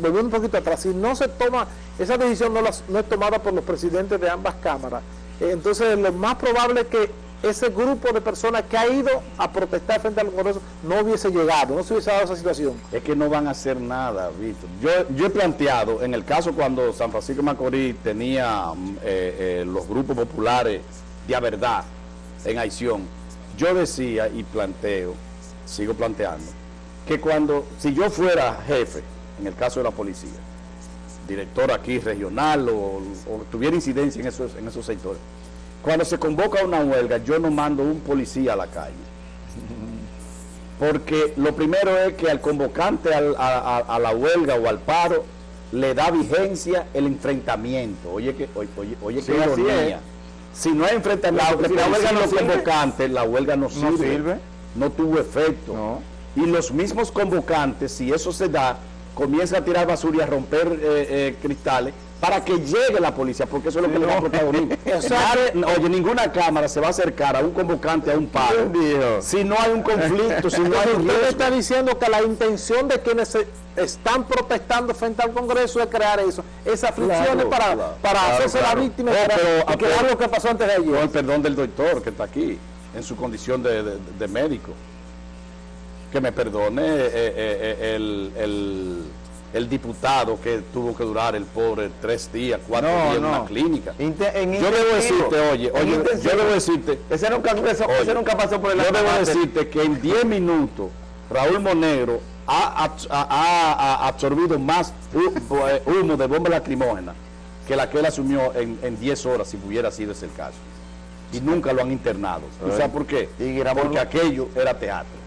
volviendo un poquito atrás, si no se toma, esa decisión no, es tomada por los presidentes de ambas cámaras, entonces lo más probable es que ese grupo de personas que ha ido a protestar frente al Congreso no hubiese llegado, no se hubiese dado esa situación. Es que no van a hacer nada, Víctor. Yo, he planteado, en el caso cuando San Francisco Macorís tenía eh, eh, los grupos populares de verdad en acción, yo decía y planteo, sigo planteando, que cuando, si yo fuera jefe, en el caso de la policía, director aquí regional o, tuviera incidencia en esos, en esos sectores, cuando se convoca una huelga, yo no mando un policía a la calle. Porque lo primero es que al convocante a, la huelga o al paro le da vigencia el enfrentamiento. Oye, que, oye, oye, ironía. Si no hay enfrentamiento, la, la huelga no convocante, la huelga no sirve. No, tuvo efecto. Y los mismos convocantes, si eso se da, comienzan a tirar basura y a romper eh, eh, cristales, para que llegue la policía, porque eso es lo que le da protagonismo. oye, ninguna cámara se va a acercar a un convocante, a un paro, si no hay un conflicto, si no hay un Usted está diciendo que la intención de quienes están protestando frente al Congreso es crear eso, esas fricciones para, para hacerse la víctima y crear lo que pasó antes de ayer. Con el perdón del doctor que está aquí, en su condición de, médico. Que me perdone eh, eh, eh, el el diputado que tuvo que durar el pobre tres días, cuatro días en una clínica. yo debo decirte, oye, oye, yo debo decirte, ese nunca, nunca pasó por el Yo debo decirte que en 10 minutos Raúl Monegro ha, absorbido más humo de bomba lacrimógena que la que él asumió en 10 horas, si hubiera sido ese el caso. Y nunca lo han internado. ¿Tú sabes por qué? Porque aquello era teatro.